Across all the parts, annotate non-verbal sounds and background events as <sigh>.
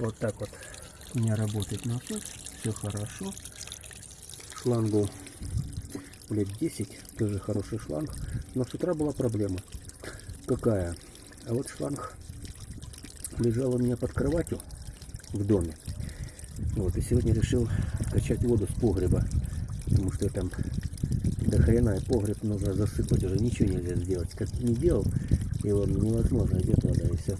Вот так вот у меня работает насос. Все хорошо. Шлангу лет 10. Тоже хороший шланг. Но с утра была проблема. Какая? А вот шланг лежал у меня под кроватью в доме. Вот, и сегодня решил качать воду с погреба. Потому что там до хрена и погреб нужно засыпать. Уже ничего нельзя сделать. Как не делал, его невозможно. Идет вода и все.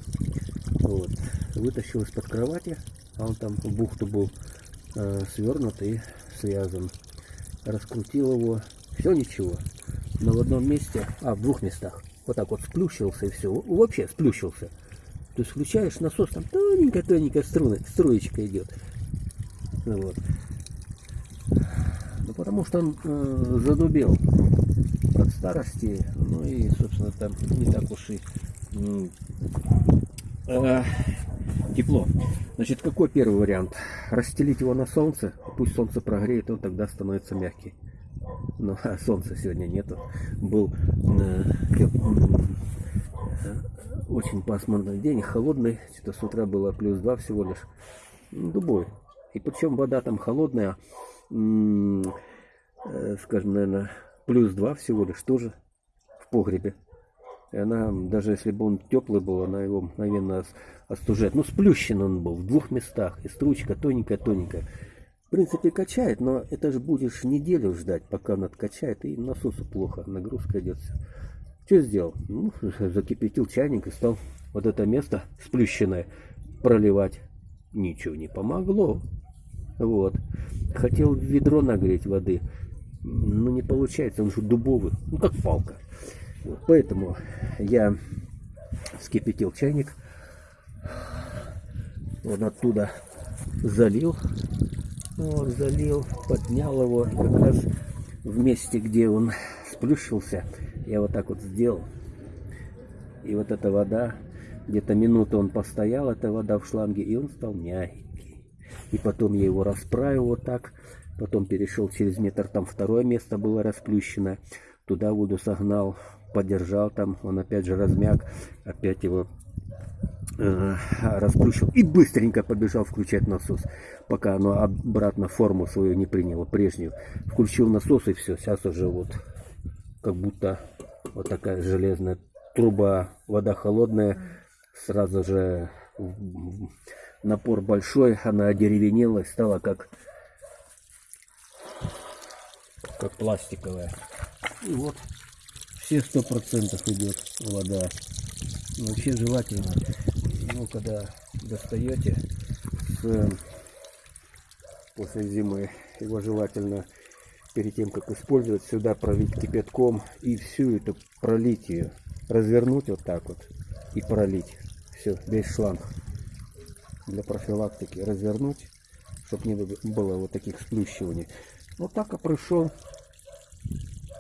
Вот. Вытащил из-под кровати. А он там в бухту был э, свернут и связан. Раскрутил его. Все ничего. Но в одном месте, а в двух местах, вот так вот сплющился и все. Вообще сплющился. То есть включаешь насос, там тоненькая-тоненькая струна, струечка идет. Ну Вот. Ну, потому что он э, задубел от старости, ну и, собственно, там не так уж и э, тепло. Значит, какой первый вариант? Расстелить его на солнце, пусть солнце прогреет, он тогда становится мягкий. Но а солнца сегодня нету. Был э, э, очень пасмурный день, холодный, что-то с утра было плюс 2 всего лишь, Ну, дубой. И причем вода там холодная, э, скажем, наверное, плюс 2 всего лишь тоже в погребе. И она, даже если бы он теплый был, она его мгновенно ос- остужает. Ну, сплющен он был в двух местах. И стручка тоненькая-тоненькая. В принципе, качает, но это же будешь неделю ждать, пока он откачает. И насосу плохо, нагрузка идет. Что сделал? Ну, <laughs> закипятил чайник и стал вот это место сплющенное проливать. Ничего не помогло. Вот. Хотел ведро нагреть воды. Но не получается, он же дубовый. Ну, как палка. Поэтому я вскипятил чайник. Вот оттуда залил. Вот, залил, поднял его. Как раз в месте, где он сплющился, я вот так вот сделал. И вот эта вода, где-то минуту он постоял, эта вода в шланге, и он стал мягкий. И потом я его расправил вот так, потом перешел через метр, там второе место было расплющено, туда воду согнал, подержал там, он опять же размяк, опять его э, расплющил и быстренько побежал включать насос, пока оно обратно форму свою не приняло, прежнюю. Включил насос и все, сейчас уже вот как будто вот такая железная труба, вода холодная, сразу же напор большой, она одеревенела стала как, как пластиковая. И вот все сто процентов идет вода. Вообще желательно, ну, когда достаете с, после зимы, его желательно перед тем, как использовать, сюда пролить кипятком и всю эту пролить ее, развернуть вот так вот и пролить. Все, весь шланг для профилактики развернуть, чтобы не было вот таких сплющиваний. Вот так и пришел.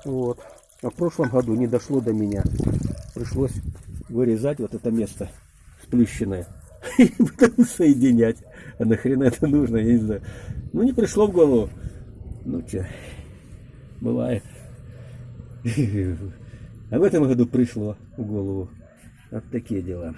Вот. А в прошлом году не дошло до меня. Пришлось вырезать вот это место сплющенное. <laughs> И потом соединять. А нахрена это нужно, я не знаю. Ну не пришло в голову. Ну че, бывает. <laughs> А в этом году пришло в голову. Вот такие дела.